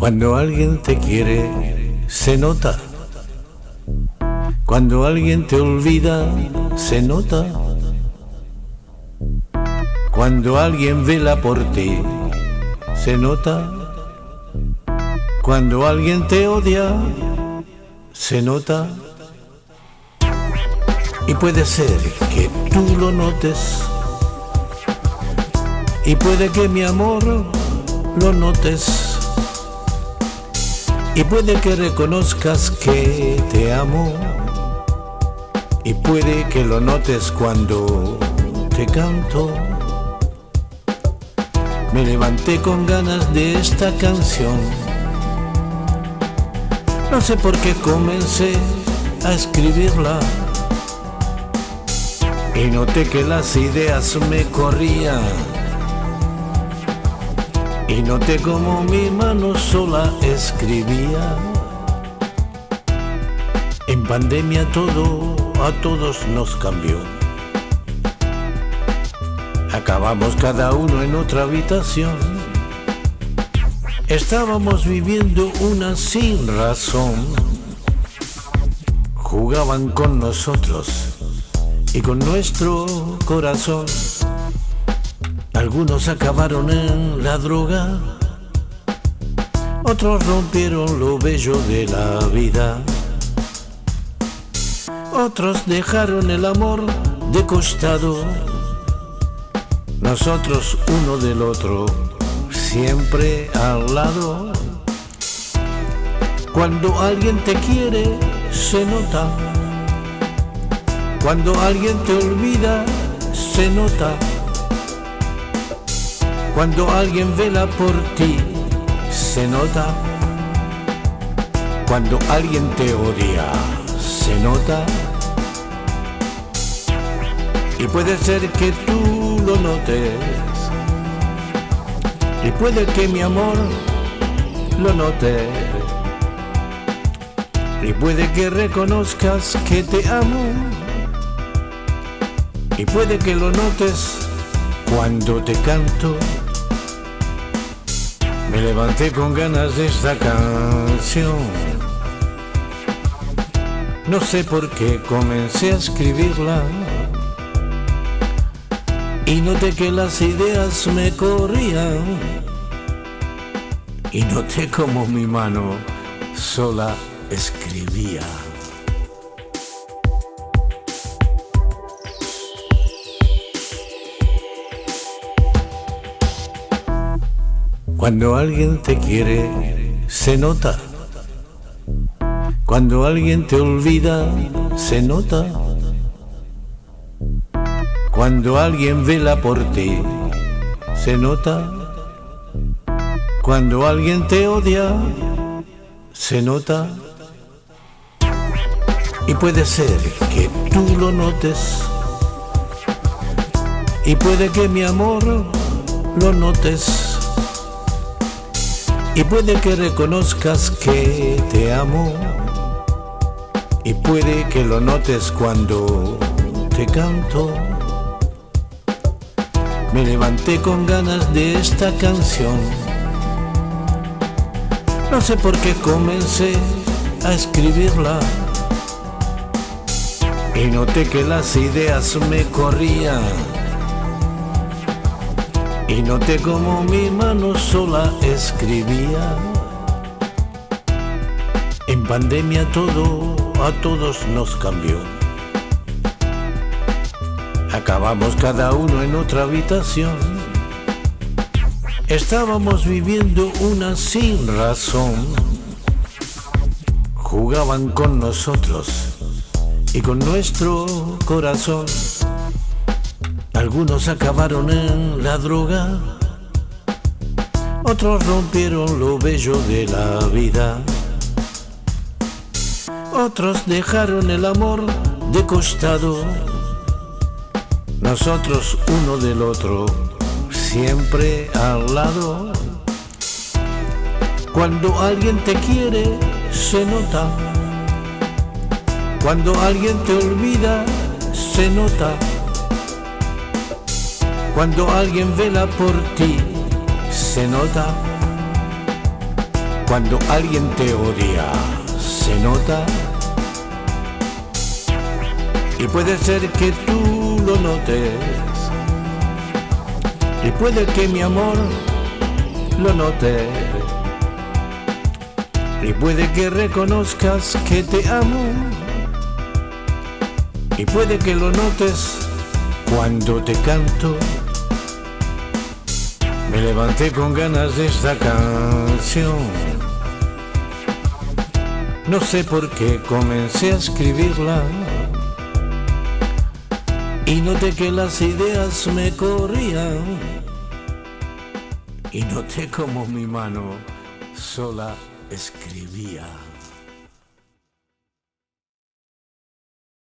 Cuando alguien te quiere, se nota. Cuando alguien te olvida, se nota. Cuando alguien vela por ti, se nota. Cuando alguien te odia, se nota. Y puede ser que tú lo notes. Y puede que mi amor lo notes. Y puede que reconozcas que te amo. Y puede que lo notes cuando te canto. Me levanté con ganas de esta canción. No sé por qué comencé a escribirla. Y noté que las ideas me corrían. Y noté como mi mano sola escribía. En pandemia todo a todos nos cambió. Acabamos cada uno en otra habitación. Estábamos viviendo una sin razón. Jugaban con nosotros y con nuestro corazón. Algunos acabaron en la droga, otros rompieron lo bello de la vida. Otros dejaron el amor de costado. Nosotros uno del otro, siempre al lado. Cuando alguien te quiere, se nota. Cuando alguien te olvida, se nota. Cuando alguien vela por ti, se nota. Cuando alguien te odia, se nota. Y puede ser que tú lo notes. Y puede que mi amor lo note. Y puede que reconozcas que te amo. Y puede que lo notes cuando te canto. Me levanté con ganas de esta canción. No sé por qué comencé a escribirla. Y noté que las ideas me corrían. Y noté como mi mano sola escribía. Cuando alguien te quiere, se nota. Cuando alguien te olvida, se nota. Cuando alguien vela por ti, se nota. Cuando alguien te odia, se nota. Y puede ser que tú lo notes. Y puede que mi amor lo notes. Y puede que reconozcas que te amo. Y puede que lo notes cuando te canto. Me levanté con ganas de esta canción. No sé por qué comencé a escribirla. Y noté que las ideas me corrían. Y noté como mi mano sola escribía. En pandemia todo a todos nos cambió. Acabamos cada uno en otra habitación. Estábamos viviendo una sin razón. Jugaban con nosotros y con nuestro corazón. Algunos acabaron en la droga, otros rompieron lo bello de la vida. Otros dejaron el amor de costado. Nosotros uno del otro, siempre al lado. Cuando alguien te quiere, se nota. Cuando alguien te olvida, se nota. Cuando alguien vela por ti, se nota. cuando alguien te odia, se nota. Y puede ser que tú lo notes. Y puede que mi amor lo note. Y puede que reconozcas que te amo. Y puede que lo notes cuando te canto. Me levanté con ganas de esta canción. No sé por qué comencé a escribirla. Y noté que las ideas me corrían. Y noté como mi mano sola escribía.